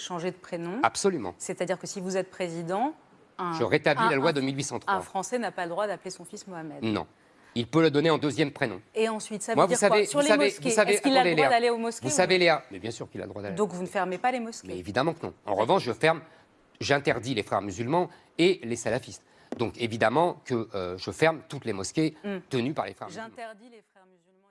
changer de prénom. Absolument. C'est-à-dire que si vous êtes président, un, Je rétablis un- la loi un- de 1803. un Français n'a pas le droit d'appeler son fils Mohamed. Non. Il peut le donner en deuxième prénom. Et ensuite, ça veut Moi, vous dire quoi savez, Sur vous les savez, mosquées, est-ce qu'il a le droit d'aller aux mosquées Vous savez, Léa, mais bien sûr qu'il a le droit d'aller. Donc vous ne fermez pas les mosquées Mais évidemment que non. En revanche, je ferme, j'interdis les frères musulmans et les salafistes. Donc évidemment que euh, je ferme toutes les mosquées hmm. tenues par les frères musulmans. J'interdis les frères musulmans.